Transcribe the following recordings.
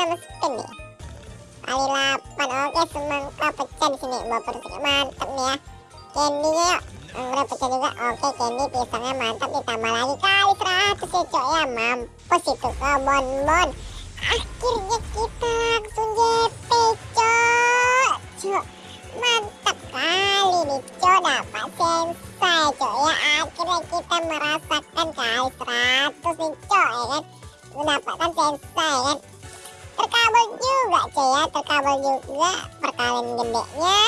6 spin nih kali 8 oke semangka pecah di sini. Baper mantap nih ya. Candy-nya yuk. Anggur pecah juga. Oke candy pisangnya mantap. Ditambah lagi kali 100 ya cok ya. Mampus itu ke bon akhirnya kita langsung JP cok. Cok mantap kali nih cok. Dapat sensai cok ya. Akhirnya kita merasakan kali 100 nih cok ya kan. Mendapatkan sensai kan. terkabel ya terkabel juga perkalian gedenya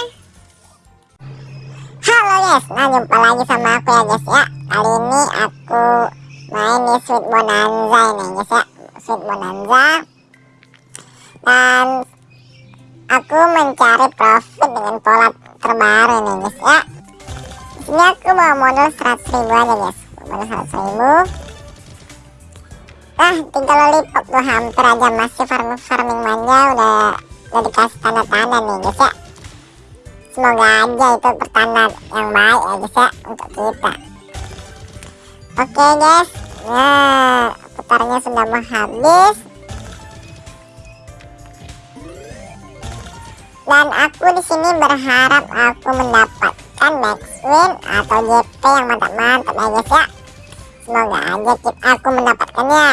halo guys. Nah jumpa lagi sama aku ya guys ya. Kali ini aku main di sweet bonanza ini guys ya. Sweet bonanza. Dan aku mencari profit dengan pola terbaru nih guys ya. Di sini aku bawa modal 100 ribu aja guys. Modal 100 ribu nah tinggal lollipop tuh hampir aja masih farming farming manja udah udah dikasih tanda-tanda nih guys ya. Semoga aja itu pertanda yang baik ya guys ya untuk kita. Oke guys. Nah putarnya sudah mau habis. Dan aku di sini berharap aku mendapatkan max win atau JP yang mantap-mantap ya guys ya semoga aja aku mendapatkannya.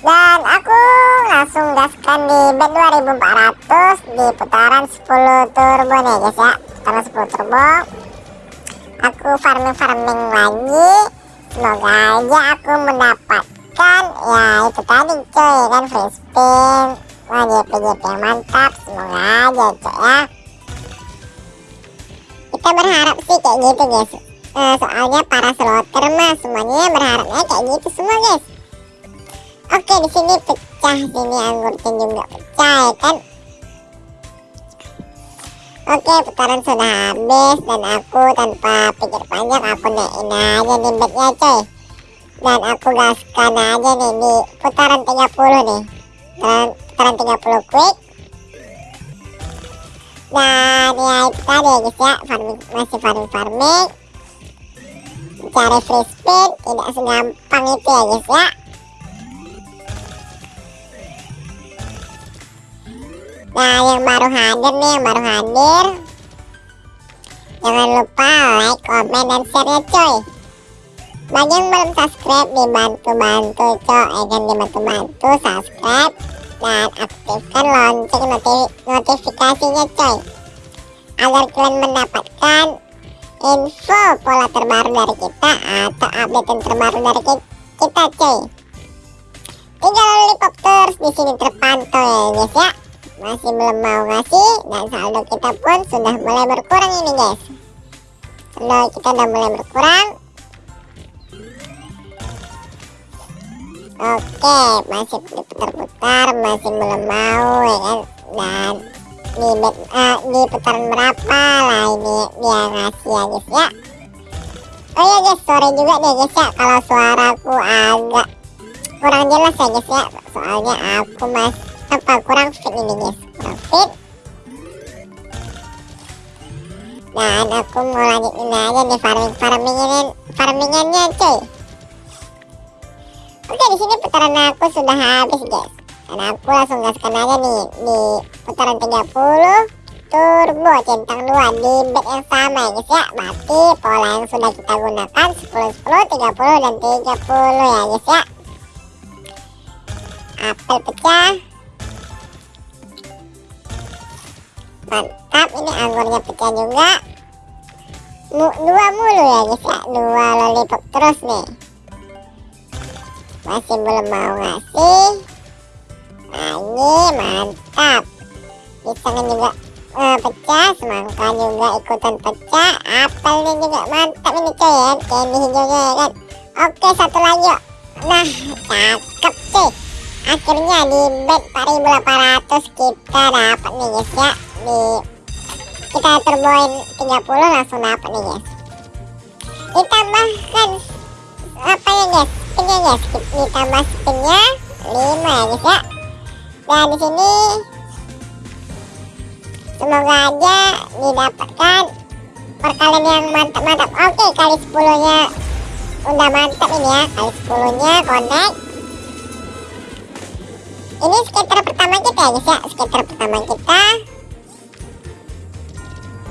Dan aku langsung gaskan di bet 2400 di putaran 10 turbo nih guys ya. Putaran 10 turbo. Aku farming-farming lagi. Semoga aja aku mendapatkan. Ya itu tadi coy kan free spin. Wah JP JP yang mantap. Semoga aja coy ya. Kita berharap sih kayak gitu guys uh, soalnya para slotter mah semuanya berharapnya kayak gitu semua guys. Oke di sini pecah sini anggurnya juga pecah ya kan? Oke putaran sudah habis dan aku tanpa pikir panjang aku naikin aja nih bednya coy. Dan aku gaskan aja nih di putaran 30 nih. Putaran, putaran 30 quick. Dan ya itu tadi ya guys ya. Farming, masih farming farming cari free spin tidak segampang itu ya guys ya. Nah yang baru hadir nih yang baru hadir. Jangan lupa like comment dan share ya coy bagi yang belum subscribe dibantu-bantu coy kan dibantu-bantu subscribe dan aktifkan lonceng notif notifikasinya coy agar kalian mendapatkan info pola terbaru dari kita atau update yang terbaru dari kita coy tinggal lollipop terus di sini terpantau ya guys ya. Masih belum mau ngasih dan saldo kita pun sudah mulai berkurang ini guys. Saldo kita udah mulai berkurang. Oke masih diputar-putar masih belum mau ya kan? Dan di, uh, di putaran berapa lah ini? Dia ngasih ya guys ya. Oh ya guys sorry juga nih guys ya. Kalau suaraku agak kurang jelas ya guys ya. Soalnya aku masih apa kurang fit ini guys. Kurang fit. Dan aku mau lanjutin aja nih farming farmingin farmingannya cuy. Oke di sini putaran aku sudah habis guys dan aku langsung gaskan aja nih di putaran 30 turbo centang 2 di bet yang sama ya guys ya. Berarti pola yang sudah kita gunakan 10 10 30 dan 30 ya guys ya. Apel pecah. Mantap ini anggurnya pecah juga. Mu, dua mulu ya guys ya. Dua lollipop terus nih. Masih belum mau ngasih ini mantap. Pisangnya juga uh, pecah semangka juga ikutan pecah apelnya juga mantap ini coy ya. Candy hijaunya ya kan? Oke satu lagi yuk. Nah cakep cuy. Akhirnya di bet 4800 kita dapat nih guys ya. Di kita turboin 30 langsung dapat nih guys. Ditambahkan apa ya guys? Spinnya guys. Ditambah spinnya 5 ya guys ya dan di sini semoga aja didapatkan perkalian yang mantap-mantap. Oke kali 10 nya udah mantap ini ya kali 10 nya connect. Ini skater pertama kita ya guys ya skater pertama kita.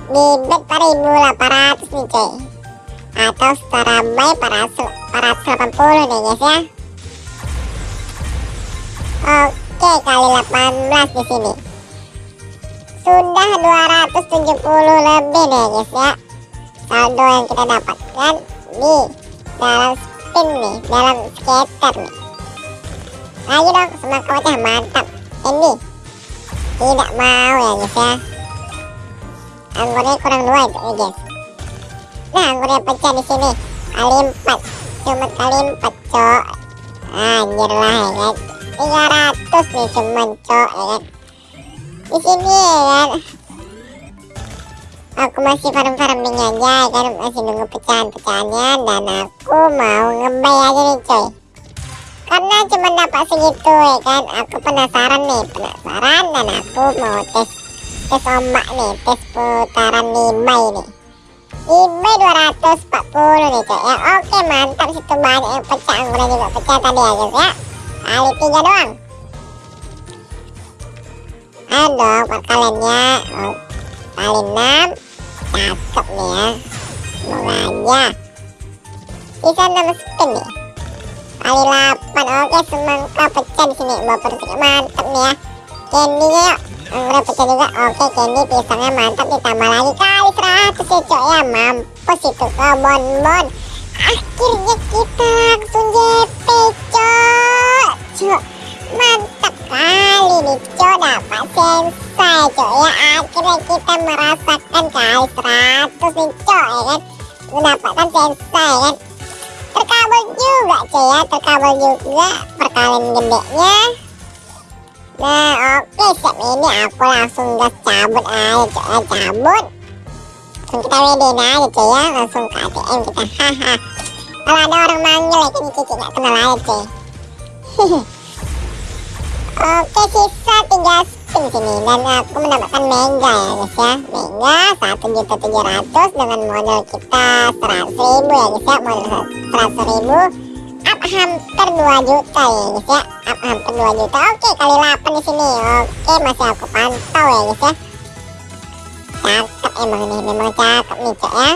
Di bet 4800 nih coy atau setara buy 480 nih guys ya. Oke kali 18 di sini. Sudah 270 lebih nih guys ya. Saldo yang kita dapatkan di dalam spin nih dalam skater nih. Ayo dong semangat kocah mantap. Ini tidak mau ya guys ya. Anggurnya kurang dua itu nih guys. Nah anggurnya pecah di sini. Kali empat. Cuma kali empat cok. Anjir lah ya kan 300 nih cuma cok ya kan? Di sini ya kan? Aku masih farm-farming aja ya kan? Masih nunggu pecahan-pecahannya dan aku mau ngebay aja nih coy. Karena cuma dapat segitu ya kan? Aku penasaran nih penasaran dan aku mau tes tes ombak nih tes putaran eBay nih. eBay 240 nih coy ya. Oke mantap situ banyak yang pecah. Anggurnya juga pecah tadi ya guys ya. Kali tiga doang ayo dong perkaliannya oh, kali 6 cakep nih ya. Semoga aja bisa 6 spin nih. Kali 8 oke semangka pecah di sini. Baper mantap nih ya. Candy yuk. Anggrek pecah juga. Oke candy pisangnya mantap. Ditambah lagi. Kali 100 ya cok ya. Mampus itu ke bon bon akhirnya kita langsung JP cok. Cok mantap kali nih cok dapat sensai cok ya akhirnya kita merasakan kali 100 nih cok ya kan? Mendapatkan sensai kan? Terkabul juga cok ya terkabul juga. Perkalian gedenya. Nah oke siap. Ini aku langsung gas cabut aja cok ya cabut. Langsung kita WD aja cok ya. Langsung ke ATM kita. Haha. Kalau ada orang manggil ya kan cici gak kenal aja cok Oke sisa 3 spin sini dan aku mendapatkan mega ya guys ya. Mega satu juta tujuh ratus dengan modal kita seratus ribu ya guys ya. Modal seratus ribu up hampir 2 juta ya guys ya. Up hampir 2 juta. Oke kali 8 di sini. Oke masih aku pantau ya guys ya. Cakep emang nih memang cakep nih cok ya.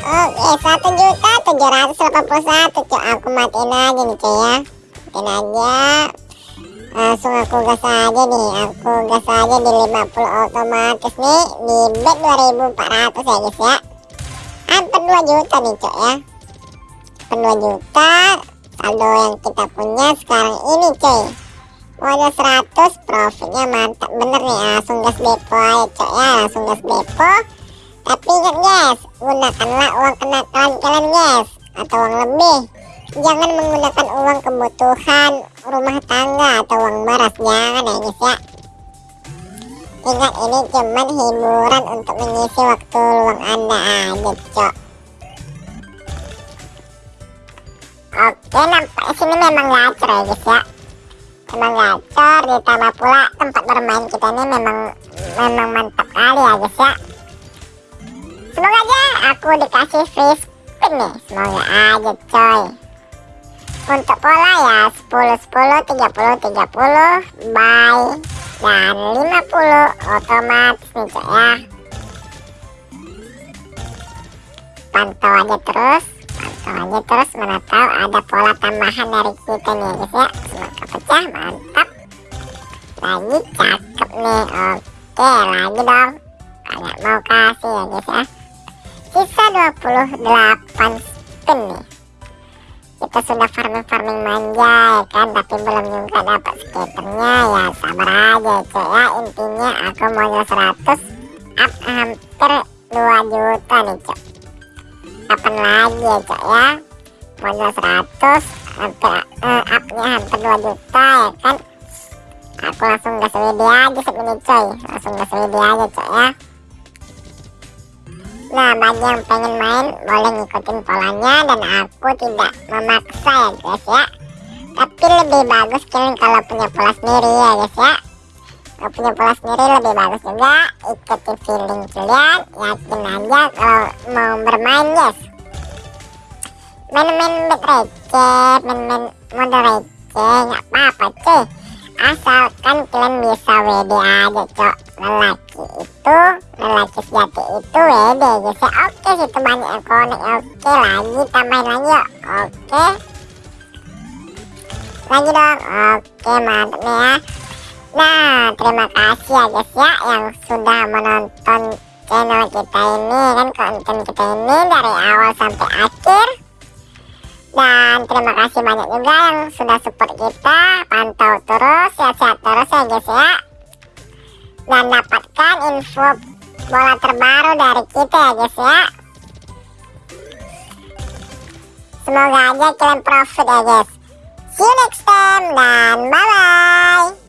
Oke, satu juta tujuh ratus delapan puluh satu cok. Aku matiin aja nih cok ya matiin aja langsung aku gas aja nih aku gas aja di 50 otomatis nih di bet 2400 ya guys ya. Hampir 2 juta nih cok ya. Hampir 2 juta saldo yang kita punya sekarang ini coy modal 100 profitnya mantap. Bener nih langsung gas depo aja cok ya langsung gas depo. Tapi ingat guys gunakanlah uang kenakalan kalian guys atau uang lebih jangan menggunakan uang kebutuhan rumah tangga atau uang beras. Jangan ya guys ya. Ingat ini cuman hiburan untuk mengisi waktu luang anda aja cok. Oke nampak sini memang gacor ya guys ya. Memang gacor ditambah pula tempat bermain kita ini memang memang mantap kali ya guys ya. Semoga aja aku dikasih free spin nih. Semoga aja coy untuk pola ya 10 10 30 30 buy dan 50 otomatis nih cok ya. Pantau aja terus pantau aja terus mana tahu ada pola tambahan dari kita nih guys ya. Semoga pecah mantap. Lagi cakep nih oke lagi dong. Banyak mau kasih ya guys ya. Sisa 28 spin nih kita sudah farming-farming manja ya kan? Tapi belum juga dapat skaternya ya sabar aja cek ya. Intinya aku modal 100 up hampir 2 juta nih cok kapan lagi ya cok ya? Modal 100 hampir uh, upnya hampir 2 juta ya kan? Aku langsung gas WD aja segini coy. Langsung gas WD aja cok ya Nah bagi yang pengen main boleh ngikutin polanya dan aku tidak memaksa ya guys ya. Tapi lebih bagus kalian kalau punya pola sendiri ya guys ya. Kalau punya pola sendiri lebih bagus juga. Ikutin feeling kalian Yakin aja kalau mau bermain guys. Main-main bet main-main model receh nggak apa-apa cuy. Asalkan kalian bisa WD aja cok. Lelaki itu lelaki sejati itu WD guys ya oke banyak yang konek oke lagi tambahin lagi yuk. Oke. Lagi dong. Oke mantap nih ya. Nah terima kasih ya guys ya yang sudah menonton channel kita ini kan konten kita ini dari awal sampai akhir. Dan terima kasih banyak juga yang sudah support kita. Pantau terus sehat-sehat terus ya guys ya dan dapatkan info bola terbaru dari kita ya guys ya. Semoga aja kalian profit ya guys. See you next time dan bye bye